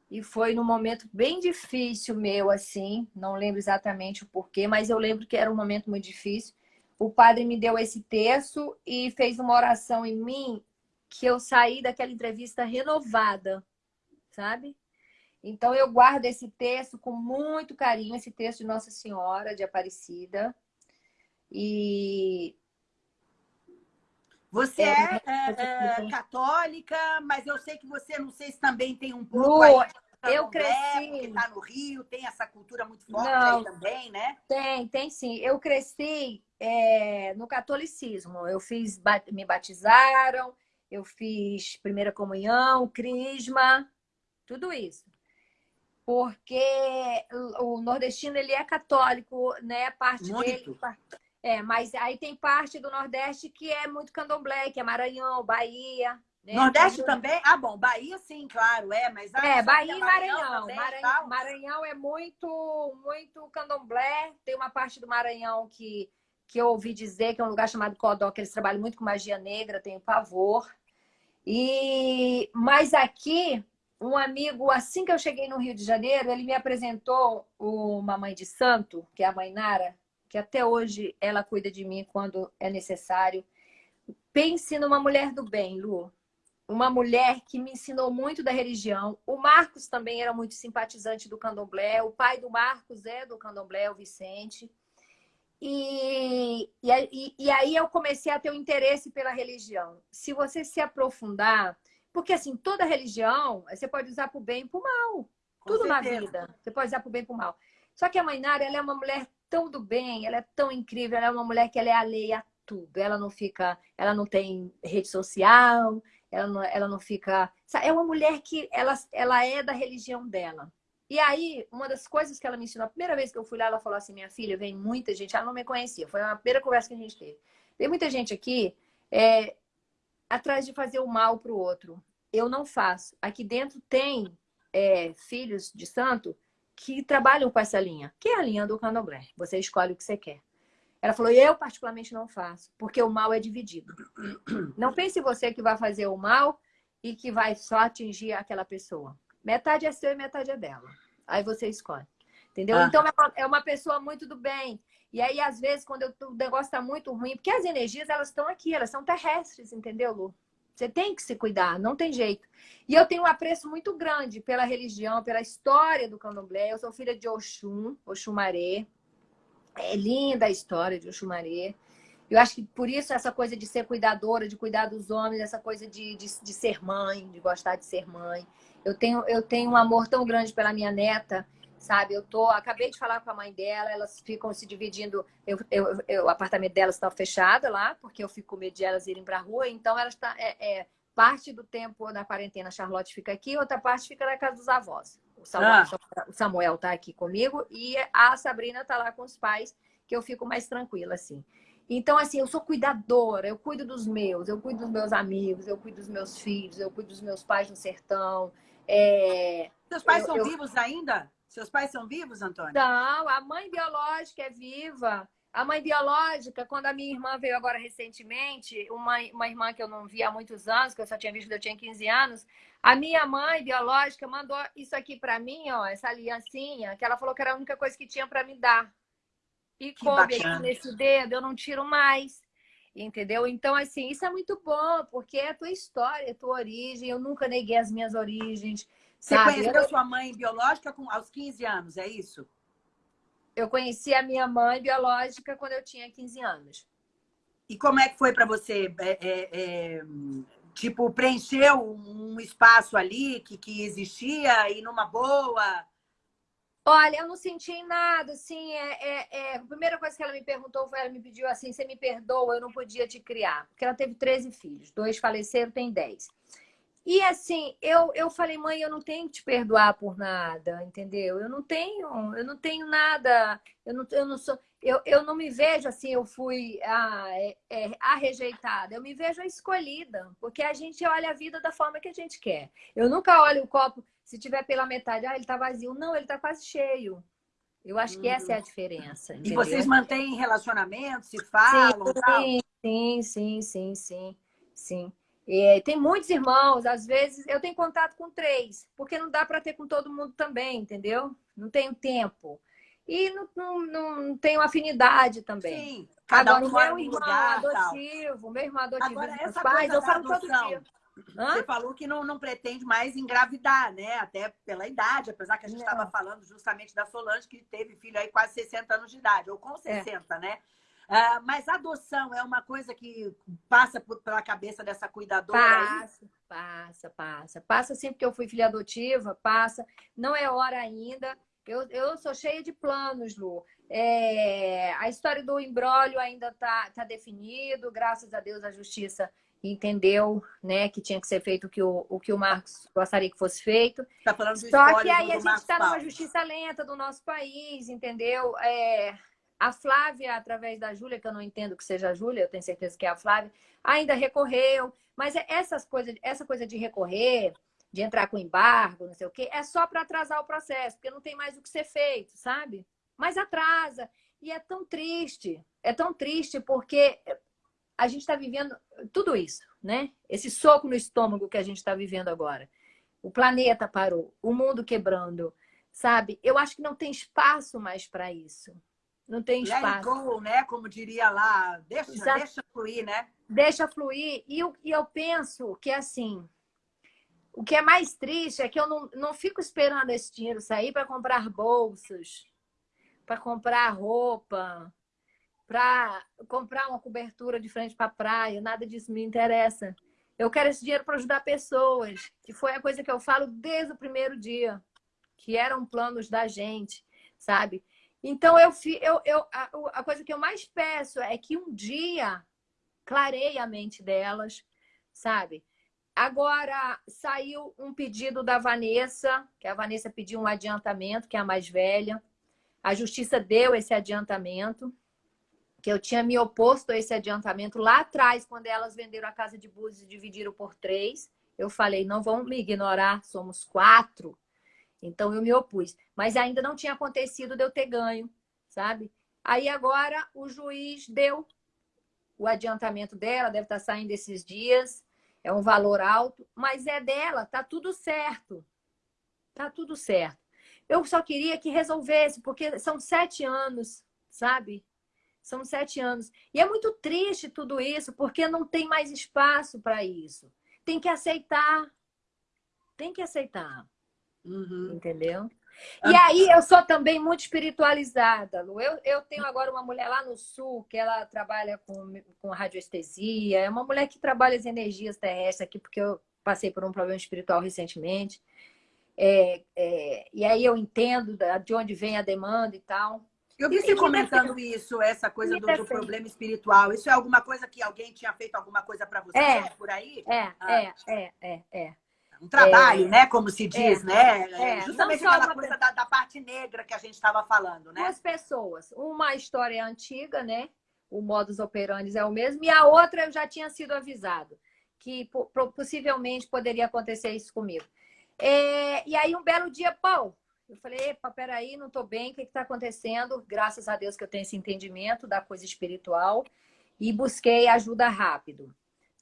e foi num momento bem difícil meu, assim, não lembro exatamente o porquê, mas eu lembro que era um momento muito difícil. O padre me deu esse terço e fez uma oração em mim que eu saí daquela entrevista renovada, sabe? Então eu guardo esse texto com muito carinho, esse texto de Nossa Senhora de Aparecida. E você é, é, é, católica, mas eu sei que você, não sei se também tem um pouco Lu, eu cresci. Porque está no Rio, tem essa cultura muito forte não, aí também, né? Tem, tem sim. Eu cresci é, no catolicismo. Eu fiz, me batizaram, eu fiz primeira comunhão, crisma, tudo isso. porque o nordestino ele é católico, né? Parte muito. dele. É, mas aí tem parte do Nordeste que é muito candomblé, que é Maranhão, Bahia. Né? Nordeste também? Ah, bom, Bahia sim, claro, é, mas... Ah, é, Bahia e Maranhão. Maranhão, Maranhão, Maranhão é muito, muito candomblé. Tem uma parte do Maranhão que, que eu ouvi dizer que é um lugar chamado Codó, que eles trabalham muito com magia negra, tenho pavor. E... Mas aqui, um amigo, assim que eu cheguei no Rio de Janeiro, ele me apresentou uma mãe de santo, que é a mãe Nara, que até hoje ela cuida de mim quando é necessário. Pense numa mulher do bem, Lu. Uma mulher que me ensinou muito da religião. O Marcos também era muito simpatizante do candomblé. O pai do Marcos é do candomblé, o Vicente. E, e, e aí eu comecei a ter um interesse pela religião. Se você se aprofundar, porque assim, toda religião você pode usar para o bem e para o mal. Com Tudo certeza. na vida. Você pode usar para o bem e para o mal. Só que a mãe Nara, ela é uma mulher tão do bem, ela é tão incrível, ela é uma mulher que ela é alheia a tudo. Ela não fica, ela não tem rede social, ela não, ela não fica... É uma mulher que ela, ela é da religião dela. E aí, uma das coisas que ela me ensinou, a primeira vez que eu fui lá, ela falou assim, minha filha, vem muita gente, ela não me conhecia, foi a primeira conversa que a gente teve. Tem muita gente aqui é, atrás de fazer o mal para o outro. Eu não faço. Aqui dentro tem é, filhos de santo que trabalham com essa linha, que é a linha do candomblé. Você escolhe o que você quer. Ela falou, eu particularmente não faço, porque o mal é dividido. Não pense você que vai fazer o mal e que vai só atingir aquela pessoa. Metade é seu e metade é dela. Aí você escolhe. Entendeu? Ah. Então, é uma, é pessoa muito do bem. E aí, às vezes, quando eu, o negócio está muito ruim, porque as energias, elas estão aqui, elas são terrestres, entendeu, Lu? Você tem que se cuidar, não tem jeito. E eu tenho um apreço muito grande pela religião, pela história do candomblé. Eu sou filha de Oxum, Oxumaré. É linda a história de Oxumaré. Eu acho que por isso essa coisa de ser cuidadora, de cuidar dos homens, essa coisa de, de, de ser mãe, de gostar de ser mãe. Eu tenho, eu tenho um amor tão grande pela minha neta sabe? Eu tô, acabei de falar com a mãe dela, elas ficam se dividindo, eu, eu, eu o apartamento delas está fechado lá, porque eu fico com medo de elas irem para a rua, então elas tá, é, é, parte do tempo na quarentena, a Charlotte fica aqui, outra parte fica na casa dos avós. O Samuel, ah. Samuel tá aqui comigo e a Sabrina tá lá com os pais, que eu fico mais tranquila, assim. Então, assim, eu sou cuidadora, eu cuido dos meus, eu cuido dos meus amigos, eu cuido dos meus filhos, eu cuido dos meus pais no sertão. É... Seus pais eu, são eu... vivos ainda? Seus pais são vivos, Antônio? Não, a mãe biológica é viva. A mãe biológica, quando a minha irmã veio agora recentemente, uma, uma irmã que eu não via há muitos anos, que eu só tinha visto quando eu tinha 15 anos, a minha mãe biológica mandou isso aqui para mim, ó, essa aliancinha, que ela falou que era a única coisa que tinha para me dar. E que coube aqui nesse dedo, eu não tiro mais. Entendeu? Então, assim, isso é muito bom, porque é a tua história, é a tua origem. Eu nunca neguei as minhas origens. Você sabe? conheceu eu... sua mãe biológica com, aos 15 anos, é isso? Eu conheci a minha mãe biológica quando eu tinha 15 anos. E como é que foi para você? É, é, é, tipo, preencheu um espaço ali que, que existia e numa boa? Olha, eu não senti nada, assim, é, é, é, a primeira coisa que ela me perguntou foi, ela me pediu assim, você me perdoa, eu não podia te criar. Porque ela teve 13 filhos, dois faleceram, tem 10. E assim, eu, eu falei, mãe, eu não tenho que te perdoar por nada, entendeu? Eu não tenho, eu não tenho nada, eu não, eu não sou, eu, eu não me vejo assim, eu fui a, é, é, a rejeitada, eu me vejo a escolhida, porque a gente olha a vida da forma que a gente quer. Eu nunca olho o copo, se tiver pela metade, ah, ele tá vazio. Não, ele tá quase cheio. Eu acho que essa é a diferença. Entendeu? E vocês mantêm relacionamento, se falam? Sim, sim, sim, sim, sim, sim. É, tem muitos irmãos, às vezes eu tenho contato com três, porque não dá para ter com todo mundo também, entendeu? Não tenho tempo. E não, não, não tenho afinidade também. Sim, cada Agora, um meu irmão lugar, adotivo, tal. meu irmão adotivo Agora, essa pais, eu falo todo dia. Hã? Você falou que não, não pretende mais engravidar, né? Até pela idade, apesar que a gente estava falando justamente da Solange, que teve filho aí quase 60 anos de idade, ou com 60, é. né? Uh, mas adoção é uma coisa que passa por, pela cabeça dessa cuidadora? Passa, aí? passa, passa. Passa sempre que eu fui filha adotiva, passa. Não é hora ainda. Eu, eu sou cheia de planos, Lu. É, a história do embrólio ainda está tá definido, graças a Deus a justiça entendeu né, que tinha que ser feito o que o, o, que o Marcos gostaria que fosse feito. Tá falando do Só que aí a gente está numa justiça lenta do nosso país, entendeu? É, a Flávia, através da Júlia, que eu não entendo que seja a Júlia, eu tenho certeza que é a Flávia, ainda recorreu. Mas é essas coisas, essa coisa de recorrer, de entrar com embargo, não sei o quê, é só para atrasar o processo, porque não tem mais o que ser feito, sabe? Mas atrasa. E é tão triste, é tão triste porque a gente está vivendo tudo isso, né? Esse soco no estômago que a gente está vivendo agora. O planeta parou, o mundo quebrando, sabe? Eu acho que não tem espaço mais para isso. Não tem espaço. Let go, né? Como diria lá, deixa, deixa fluir, né? Deixa fluir. E eu, e eu penso que, assim, o que é mais triste é que eu não, não fico esperando esse dinheiro sair para comprar bolsas, para comprar roupa, para comprar uma cobertura de frente para a praia, nada disso me interessa. Eu quero esse dinheiro para ajudar pessoas, que foi a coisa que eu falo desde o primeiro dia, que eram planos da gente, sabe? Então, eu, eu, eu a, a coisa que eu mais peço é que um dia clareie a mente delas, sabe? Agora, saiu um pedido da Vanessa, que a Vanessa pediu um adiantamento, que é a mais velha. A justiça deu esse adiantamento que eu tinha me oposto a esse adiantamento lá atrás, quando elas venderam a casa de Búzios e dividiram por três. Eu falei, não vão me ignorar, somos quatro. Então eu me opus. Mas ainda não tinha acontecido de eu ter ganho, sabe? Aí agora o juiz deu o adiantamento dela, deve estar saindo esses dias. É um valor alto, mas é dela, tá tudo certo. Tá tudo certo. Eu só queria que resolvesse, porque são sete anos, sabe? São sete anos. E é muito triste tudo isso, porque não tem mais espaço para isso. Tem que aceitar. Tem que aceitar. Uhum. Entendeu? E aí eu sou também muito espiritualizada, Lu. Eu, eu tenho agora uma mulher lá no sul que ela trabalha com, com radiestesia. É uma mulher que trabalha as energias terrestres aqui, porque eu passei por um problema espiritual recentemente. É, é, e aí eu entendo de onde vem a demanda e tal. Eu vi você comentando isso, essa coisa do, do, problema espiritual. Isso é alguma coisa que alguém tinha feito alguma coisa para você é, por aí? É, ah. é, é, é, é. Um trabalho, é, né? Como se diz, é, né? É, Justamente aquela coisa da, da, parte negra que a gente estava falando, né? Duas pessoas. Uma história antiga, né? O modus operandi é o mesmo. E a outra eu já tinha sido avisado que possivelmente poderia acontecer isso comigo. É, e aí, um belo dia, pô, eu falei, epa, peraí, não estou bem, o que está acontecendo? Graças a Deus que eu tenho esse entendimento da coisa espiritual e busquei ajuda rápido.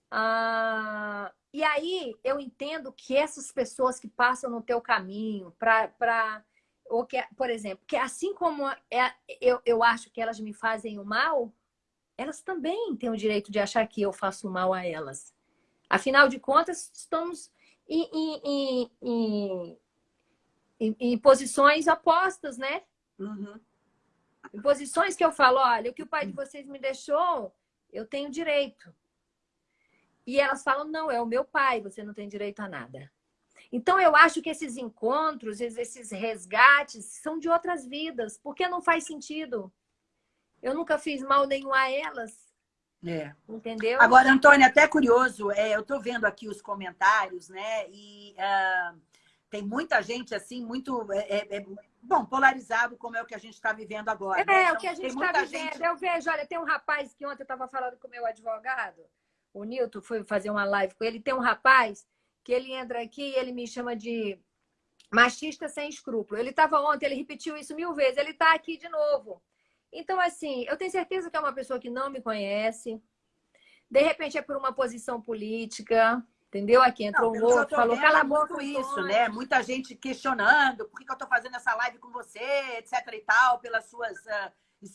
Ah, e aí eu entendo que essas pessoas que passam no teu caminho para ou que, por exemplo, que assim como é, eu, eu acho que elas me fazem o mal, elas também têm o direito de achar que eu faço mal a elas. Afinal de contas, estamos em, em, em, em, em posições opostas, né? Uhum. Em posições que eu falo, olha, o que o pai de vocês me deixou, eu tenho direito. E elas falam, não, é o meu pai, você não tem direito a nada. Então, eu acho que esses encontros, esses resgates, são de outras vidas, porque não faz sentido. Eu nunca fiz mal nenhum a elas. É. Entendeu? Agora, Antônia, até curioso, é, eu estou vendo aqui os comentários, né? E uh, tem muita gente, assim, muito... É, é, é, bom, polarizado, como é o que a gente está vivendo agora. É, né? então, o que a gente está vivendo. Gente... Eu vejo, olha, tem um rapaz que ontem eu estava falando com o meu advogado, o Nilton, foi fazer uma live com ele, tem um rapaz que ele entra aqui e ele me chama de machista sem escrúpulo. Ele estava ontem, ele repetiu isso mil vezes, ele está aqui de novo. Então, assim, eu tenho certeza que é uma pessoa que não me conhece, de repente é por uma posição política, Entendeu? Aqui entrou não, um outro, falou, cala a boca. isso, né? Muita gente questionando por que, que eu estou fazendo essa live com você, etc e tal, pelas suas, uh,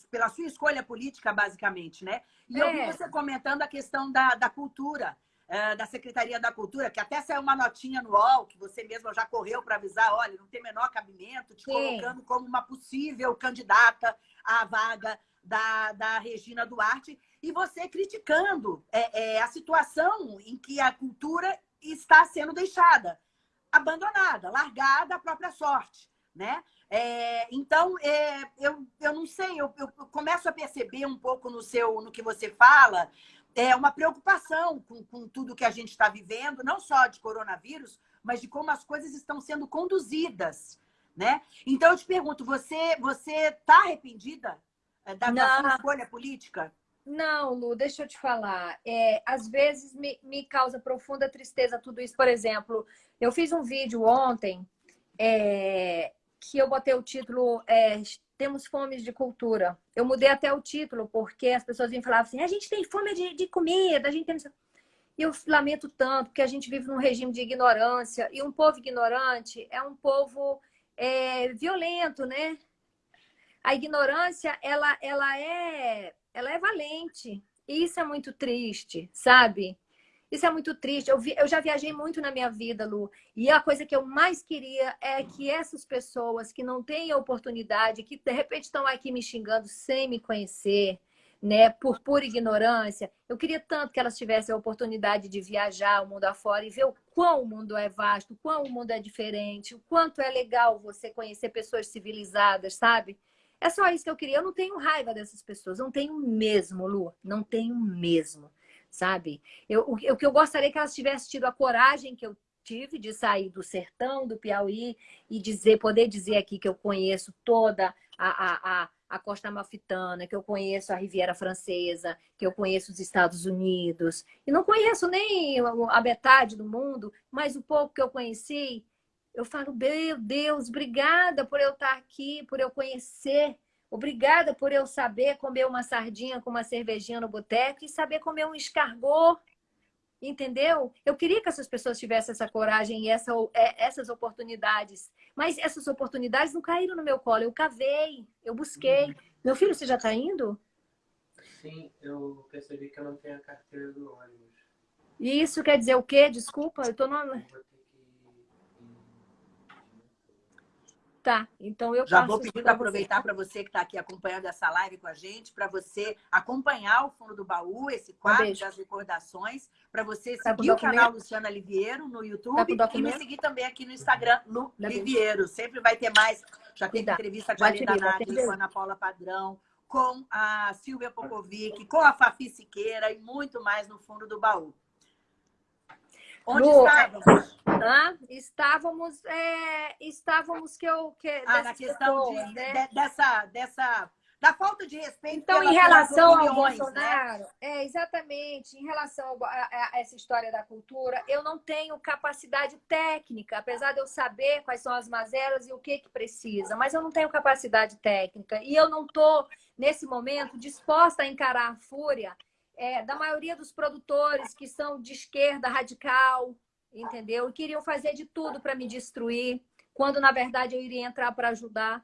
pela sua escolha política, basicamente, né? E é. eu vi é. você comentando a questão da, da cultura, uh, da Secretaria da Cultura, que até saiu uma notinha no UOL, que você mesma já correu para avisar, olha, não tem menor cabimento, te Sim. colocando como uma possível candidata à vaga da, da Regina Duarte, e você criticando é, é, a situação em que a cultura está sendo deixada, abandonada, largada à própria sorte. Né? É, então, é, eu, eu não sei, eu, eu, começo a perceber um pouco no seu, no que você fala, é uma preocupação com, com tudo que a gente está vivendo, não só de coronavírus, mas de como as coisas estão sendo conduzidas, né? Então eu te pergunto, você você está arrependida é, da, da, sua escolha política? Não, Lu, deixa eu te falar. É, às vezes me, me causa profunda tristeza tudo isso. Por exemplo, eu fiz um vídeo ontem é, que eu botei o título é, Temos Fome de Cultura. Eu mudei até o título, porque as pessoas vinham falar assim, a gente tem fome de, de comida, a gente tem... E eu lamento tanto, porque a gente vive num regime de ignorância, e um povo ignorante é um povo é, violento, né? A ignorância, ela, ela, é, ela é valente. E isso é muito triste, sabe? Isso é muito triste. Eu, vi, eu já viajei muito na minha vida, Lu. E a coisa que eu mais queria é que essas pessoas que não têm oportunidade, que de repente estão aqui me xingando sem me conhecer, né, por pura ignorância. Eu queria tanto que elas tivessem a oportunidade de viajar o mundo afora e ver o quão o mundo é vasto, o quão o mundo é diferente, o quanto é legal você conhecer pessoas civilizadas, sabe? É só isso que eu queria. Eu não tenho raiva dessas pessoas, não tenho mesmo, Lu, não tenho mesmo, sabe? Eu, o, o que eu gostaria é que elas tivessem tido a coragem que eu tive de sair do sertão do Piauí e dizer, poder dizer aqui que eu conheço toda a, a, a a costa amalfitana, que eu conheço a Riviera Francesa, que eu conheço os Estados Unidos. E não conheço nem a metade do mundo, mas o pouco que eu conheci, eu falo, meu Deus, obrigada por eu estar aqui, por eu conhecer. Obrigada por eu saber comer uma sardinha com uma cervejinha no boteco e saber comer um escargot entendeu? Eu queria que essas pessoas tivessem essa coragem e essa, é, essas oportunidades. Mas essas oportunidades não caíram no meu colo. Eu cavei, eu busquei. Uhum. Meu filho, você já está indo? Sim, eu percebi que eu não tenho a carteira do ônibus. E isso quer dizer o quê? Desculpa, eu estou no... Tá, então eu Já vou pedir para aproveitar para você que está aqui acompanhando essa live com a gente, para você acompanhar o Fundo do Baú, esse quadro um das recordações, para você tá seguir o canal Luciana Liviero no YouTube tá e me seguir também aqui no Instagram, Lu tá Liviero. Sempre vai ter mais. Já teve entrevista com a Linda Nádia, com a Ana Paula Padrão, com a Silvia Popovic, com a Fafi Siqueira e muito mais no Fundo do Baú. Onde Lu, estávamos? Ah, estávamos, é, estávamos que eu... Que, ah, na questão pessoas, de, né? de, dessa, dessa... Da falta de respeito Então, em relação ao né? Bolsonaro, né? é, exatamente, em relação a, a, a, essa história da cultura, eu não tenho capacidade técnica, apesar de eu saber quais são as mazelas e o que, que precisa, mas eu não tenho capacidade técnica. E eu não estou, nesse momento, disposta a encarar a fúria é, da maioria dos produtores que são de esquerda radical, entendeu? E queriam fazer de tudo para me destruir, quando na verdade eu iria entrar para ajudar.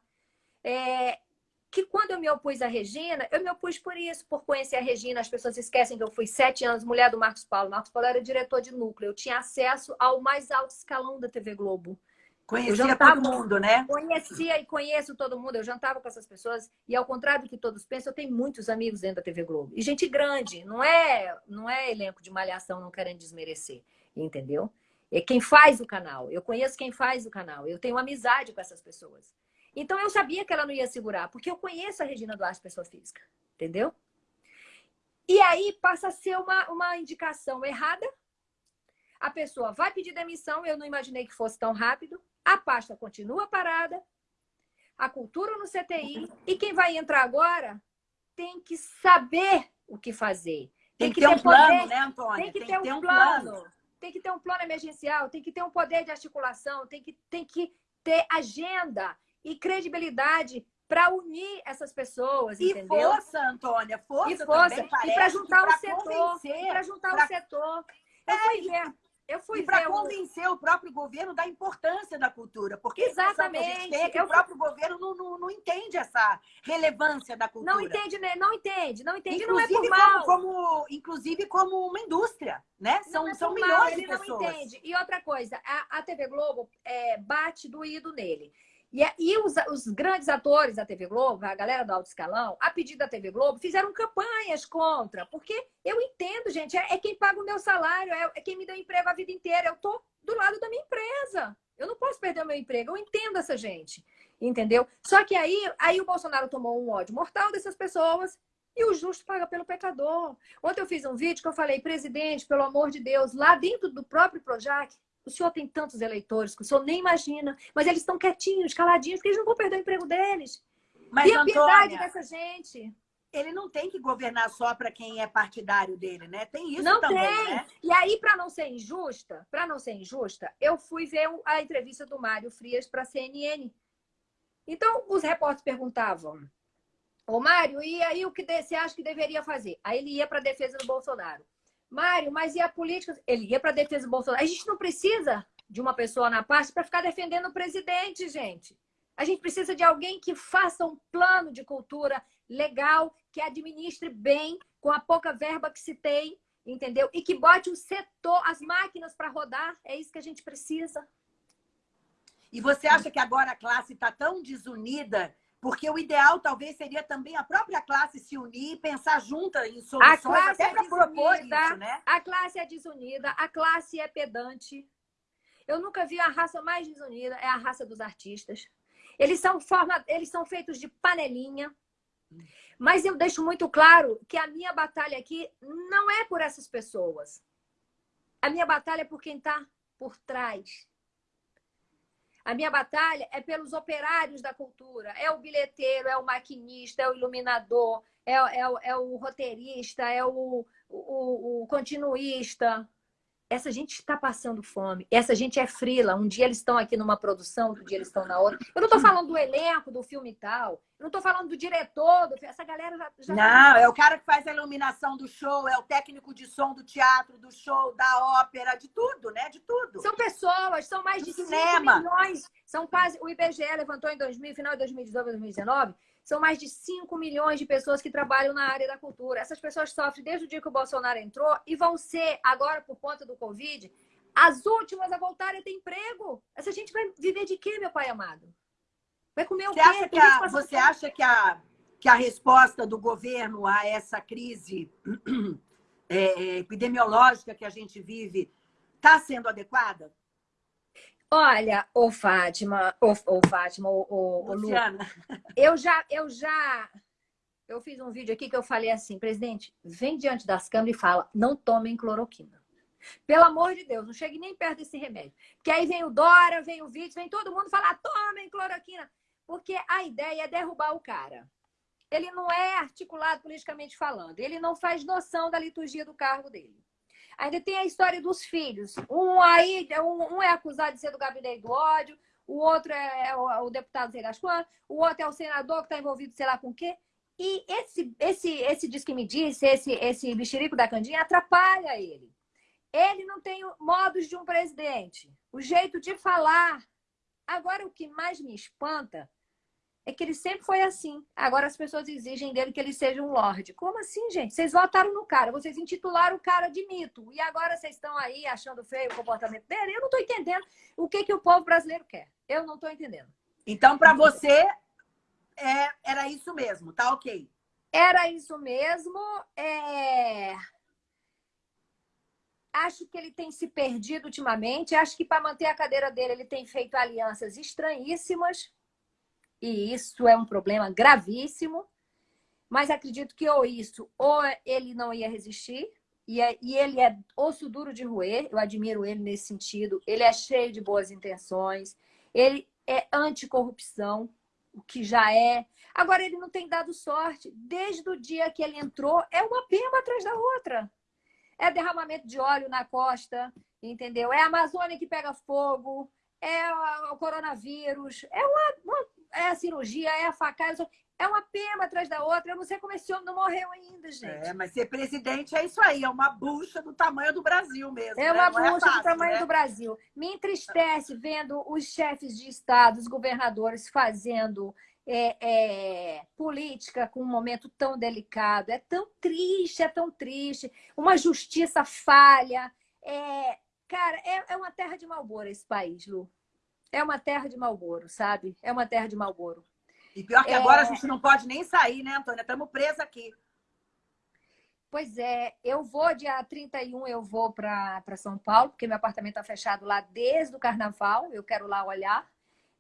É, que quando eu me opus à Regina, eu me opus por isso, por conhecer a Regina. As pessoas esquecem que eu fui sete anos mulher do Marcos Paulo. Marcos Paulo era diretor de núcleo. Eu tinha acesso ao mais alto escalão da TV Globo. Conhecia jantava, todo mundo, né? Conhecia e conheço todo mundo. Eu jantava com essas pessoas e, ao contrário do que todos pensam, eu tenho muitos amigos dentro da TV Globo. E gente grande, não é, não é elenco de malhação não querendo desmerecer, entendeu? É quem faz o canal. Eu conheço quem faz o canal. Eu tenho amizade com essas pessoas. Então, eu sabia que ela não ia segurar, porque eu conheço a Regina Duarte, pessoa física, entendeu? E aí passa a ser uma, uma indicação errada. A pessoa vai pedir demissão, eu não imaginei que fosse tão rápido. A pasta continua parada, a cultura no CTI, e quem vai entrar agora tem que saber o que fazer. Tem, tem que, ter, ter um poder, plano, né, Antônia? Tem que tem ter, ter um, plano. plano. Tem que ter um plano emergencial, tem que ter um poder de articulação, tem que, tem que ter agenda e credibilidade para unir essas pessoas, e entendeu? força, Antônia, força, e força. também e para juntar o setor, para juntar pra... o setor. Eu é, fui ver, eu fui e para convencer o próprio governo da importância da cultura, porque exatamente é que o próprio governo não, não, não, entende essa relevância da cultura. Não entende, né? Não entende, não entende. Inclusive, não é como, como, inclusive como uma indústria, né? São, é são milhões mal, de pessoas. Não entende. E outra coisa, a, a TV Globo é, bate doído nele. E, é, e os, os, grandes atores da TV Globo, a galera do alto escalão, a pedido da TV Globo, fizeram campanhas contra. Porque eu entendo, gente, é, é quem paga o meu salário, é, é, quem me deu emprego a vida inteira. Eu tô do lado da minha empresa. Eu não posso perder o meu emprego. Eu entendo essa gente. Entendeu? Só que aí, aí o Bolsonaro tomou um ódio mortal dessas pessoas e o justo paga pelo pecador. Ontem eu fiz um vídeo que eu falei, presidente, pelo amor de Deus, lá dentro do próprio Projac, o senhor tem tantos eleitores que o senhor nem imagina, mas eles estão quietinhos, caladinhos, porque eles não vão perder o emprego deles. Mas, a piedade dessa gente. Ele não tem que governar só para quem é partidário dele, né? Tem isso não também, tem. né? E aí, para não ser injusta, para não ser injusta, eu fui ver a entrevista do Mário Frias para a CNN. Então, os repórteres perguntavam: Ô, Mário, e aí o que você acha que deveria fazer? Aí ele ia para a defesa do Bolsonaro. Mário, mas e a política? Ele ia para a defesa do Bolsonaro. A gente não precisa de uma pessoa na parte para ficar defendendo o presidente, gente. A gente precisa de alguém que faça um plano de cultura legal, que administre bem, com a pouca verba que se tem, entendeu? E que bote o setor, as máquinas para rodar. É isso que a gente precisa. E você acha que agora a classe está tão desunida porque o ideal talvez seria também a própria classe se unir e pensar junta em soluções até é para propor isso, né? A classe é desunida, a classe é pedante. Eu nunca vi a raça mais desunida, é a raça dos artistas. Eles são, forma, eles são feitos de panelinha. Mas eu deixo muito claro que a minha batalha aqui não é por essas pessoas. A minha batalha é por quem está por trás. A minha batalha é pelos operários da cultura. É o bilheteiro, é o maquinista, é o iluminador, é, é, é o roteirista, é o, o, o continuista. Essa gente está passando fome. Essa gente é frila. Um dia eles estão aqui numa produção, outro dia eles estão na outra. Eu não estou falando do elenco do filme e tal. Eu não estou falando do diretor. Do... Essa galera já, já... Não, é o cara que faz a iluminação do show, é o técnico de som do teatro, do show, da ópera, de tudo, né? De tudo. São pessoas, são mais do de cinema. 5 milhões. São quase. O IBGE levantou em 2000, final de 2018, 2019. São mais de 5 milhões de pessoas que trabalham na área da cultura. Essas pessoas sofrem desde o dia que o Bolsonaro entrou e vão ser, agora por conta do Covid, as últimas a voltarem a ter emprego. Essa gente vai viver de quê, meu pai amado? Vai comer o você quê? Acha que a, você acha que a, que a resposta do governo a essa crise é, epidemiológica que a gente vive está sendo adequada? Olha, ô Fátima, ô, ô Fátima, ô, ô, Luciana. Lu, eu já, eu já, eu fiz um vídeo aqui que eu falei assim, presidente, vem diante das câmeras e fala, não tomem cloroquina. Pelo amor de Deus, não chegue nem perto desse remédio. Porque aí vem o Dora, vem o Vítor, vem todo mundo falar, tomem cloroquina. Porque a ideia é derrubar o cara. Ele não é articulado politicamente falando. Ele não faz noção da liturgia do cargo dele. Ainda tem a história dos filhos. Um aí, um, é acusado de ser do gabinete do ódio, o outro é, é o, o, deputado sei quantas, o outro é o senador que está envolvido sei lá com o quê. E esse, esse, esse diz que me disse, esse, esse mexerico da Candinha, atrapalha ele. Ele não tem modos de um presidente, o jeito de falar. Agora, o que mais me espanta é que ele sempre foi assim. Agora as pessoas exigem dele que ele seja um lorde. Como assim, gente? Vocês votaram no cara, vocês intitularam o cara de mito. E agora vocês estão aí achando feio o comportamento dele? Eu não estou entendendo o que, que o povo brasileiro quer. Eu não estou entendendo. Então, para você, é, era isso mesmo, tá ok? Era isso mesmo. É... Acho que ele tem se perdido ultimamente. Acho que para manter a cadeira dele, ele tem feito alianças estranhíssimas e isso é um problema gravíssimo, mas acredito que ou isso, ou ele não ia resistir, e, é, e ele é osso duro de roer, eu admiro ele nesse sentido, ele é cheio de boas intenções, ele é anticorrupção, o que já é. Agora, ele não tem dado sorte. Desde o dia que ele entrou, é uma pema atrás da outra. É derramamento de óleo na costa, entendeu? É a Amazônia que pega fogo, é o coronavírus, é uma, uma é a cirurgia, é a facada, é uma pena atrás da outra. Eu não sei como esse homem não morreu ainda, gente. É, mas ser presidente é isso aí, é uma bucha do tamanho do Brasil mesmo. É né? uma não bucha é fácil, do tamanho né? do Brasil. Me entristece vendo os chefes de Estado, os governadores fazendo é, é, política com um momento tão delicado. É tão triste, é tão triste. Uma justiça falha. É, cara, é, é uma terra de malboro esse país, Lu é uma terra de Malboro, sabe? É uma terra de Malboro. E pior que é... agora a gente não pode nem sair, né, Antônia? Estamos presos aqui. Pois é, eu vou dia 31, eu vou para São Paulo, porque meu apartamento está fechado lá desde o carnaval, eu quero lá olhar.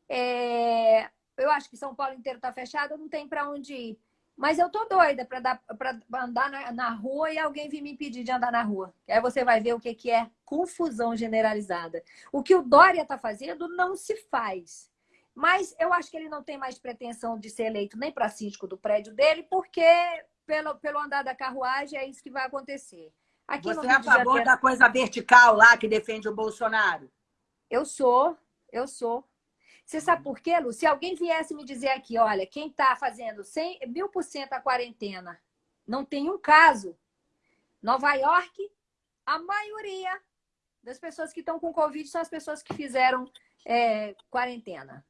É... eu acho que São Paulo inteiro está fechado, não tem para onde ir. Mas eu tô doida para andar na, na, rua e alguém vir me impedir de andar na rua. Aí você vai ver o que, que é confusão generalizada. O que o Dória está fazendo não se faz. Mas eu acho que ele não tem mais pretensão de ser eleito nem para síndico do prédio dele, porque pelo, pelo andar da carruagem é isso que vai acontecer. Aqui você é a favor Janeiro... da coisa vertical lá que defende o Bolsonaro? Eu sou, eu sou. Você sabe por quê, Lu? Se alguém viesse me dizer aqui, olha, quem está fazendo 100, mil por cento a quarentena, não tem um caso. Nova York, a maioria das pessoas que estão com Covid são as pessoas que fizeram é, quarentena.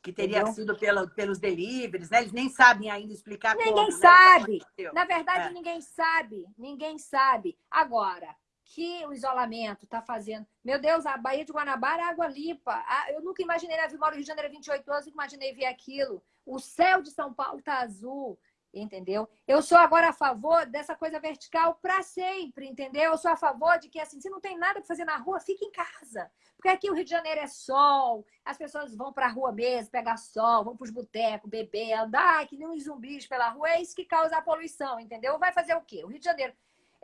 Que teria Entendeu? sido pelo, pelos deliveries, né? Eles nem sabem ainda explicar Ninguém como, sabe. Né? Na verdade, é. ninguém sabe. Ninguém sabe. Agora, que o isolamento está fazendo. Meu Deus, a Baía de Guanabara é água limpa. Eu nunca imaginei, né? Eu moro no Rio de Janeiro há 28 anos, nunca imaginei ver aquilo. O céu de São Paulo está azul, entendeu? Eu sou agora a favor dessa coisa vertical para sempre, entendeu? Eu sou a favor de que, assim, se não tem nada para fazer na rua, fique em casa. Porque aqui o Rio de Janeiro é sol, as pessoas vão para a rua mesmo, pegar sol, vão para os botecos, beber, andar, que nem uns zumbis pela rua. É isso que causa a poluição, entendeu? Vai fazer o quê? O Rio de Janeiro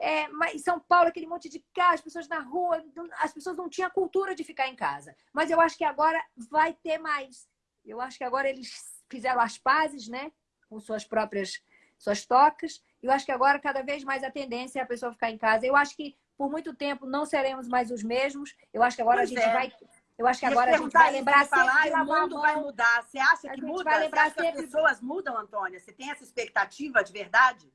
é, mas São Paulo, aquele monte de casa, as pessoas na rua, as pessoas não tinham cultura de ficar em casa. Mas eu acho que agora vai ter mais. Eu acho que agora eles fizeram as pazes, né? Com suas próprias suas tocas. Eu acho que agora, cada vez mais, a tendência é a pessoa ficar em casa. Eu acho que por muito tempo não seremos mais os mesmos. Eu acho que agora pois a gente é. vai. Eu acho que agora a gente vai lembrar sempre falar, de o mundo vai mudar. Você acha que muda? Vai lembrar Você acha sempre... que as pessoas mudam, Antônia? Você tem essa expectativa de verdade?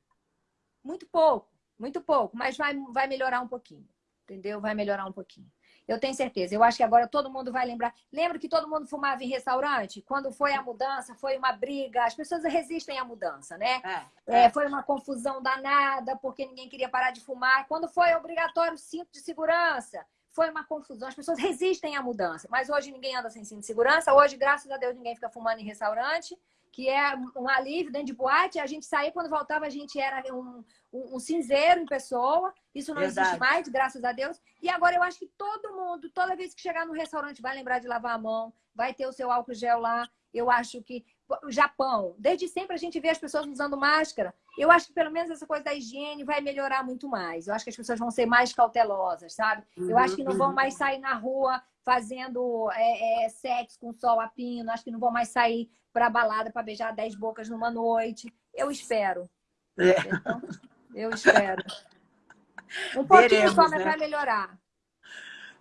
Muito pouco. Muito pouco, mas vai, vai melhorar um pouquinho. Entendeu? Vai melhorar um pouquinho. Eu tenho certeza. Eu acho que agora todo mundo vai lembrar. Lembra que todo mundo fumava em restaurante? Quando foi a mudança, foi uma briga. As pessoas resistem à mudança, né? É, é. foi uma confusão danada, porque ninguém queria parar de fumar. Quando foi obrigatório o cinto de segurança, foi uma confusão. As pessoas resistem à mudança. Mas hoje ninguém anda sem cinto de segurança. Hoje, graças a Deus, ninguém fica fumando em restaurante que é um alívio dentro de boate. A gente saía, quando voltava, a gente era um, um, um cinzeiro em pessoa. Isso não Verdade. existe mais, graças a Deus. E agora eu acho que todo mundo, toda vez que chegar no restaurante, vai lembrar de lavar a mão, vai ter o seu álcool gel lá. Eu acho que o Japão, desde sempre a gente vê as pessoas usando máscara. Eu acho que pelo menos essa coisa da higiene vai melhorar muito mais. Eu acho que as pessoas vão ser mais cautelosas, sabe? Eu acho que não vão mais sair na rua fazendo é, é, sexo com sol a pino. Acho que não vão mais sair para balada para beijar dez bocas numa noite. Eu espero. É. Então, eu espero. Um pouquinho Veremos, só, né? vai melhorar.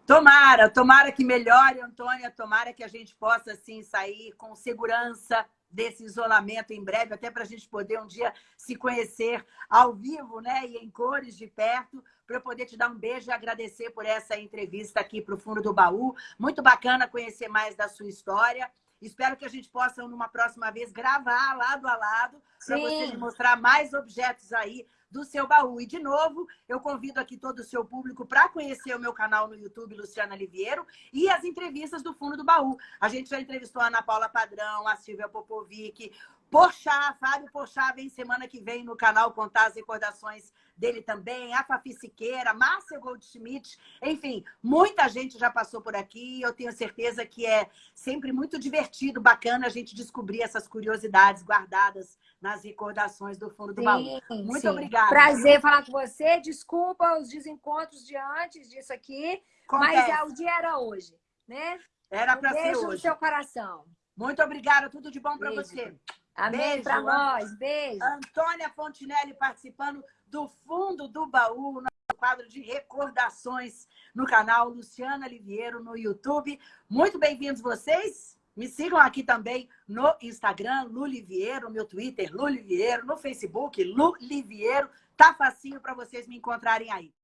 Tomara, tomara que melhore, Antônia. Tomara que a gente possa, assim, sair com segurança desse isolamento em breve, até para a gente poder um dia se conhecer ao vivo, né? E em cores de perto, para eu poder te dar um beijo e agradecer por essa entrevista aqui para o Fundo do Baú. Muito bacana conhecer mais da sua história. Espero que a gente possa, numa próxima vez, gravar lado a lado para você mostrar mais objetos aí do seu baú. E, de novo, eu convido aqui todo o seu público para conhecer o meu canal no YouTube, Luciana Liviero, e as entrevistas do Fundo do Baú. A gente já entrevistou a Ana Paula Padrão, a Silvia Popovic, Porchat, Fábio Porchat vem semana que vem no canal contar as recordações dele também, a Fafi Siqueira, Márcia Goldschmidt, enfim, muita gente já passou por aqui eu tenho certeza que é sempre muito divertido, bacana a gente descobrir essas curiosidades guardadas nas recordações do fundo do sim, baú. Muito sim. obrigada. Prazer falar com você, desculpa os desencontros de antes disso aqui, Acontece. mas é, o dia era hoje, né? Era para ser hoje. no seu coração. Muito obrigada, tudo de bom para você. Amém para nós. Beijo. Antônia Fontinelli participando do fundo do baú, no quadro de recordações no canal Luciana Liviero no YouTube. Muito bem-vindos vocês. Me sigam aqui também no Instagram, Lu Liviero, meu Twitter, Lu Liviero, no Facebook, Lu Liviero. Tá facinho para vocês me encontrarem aí.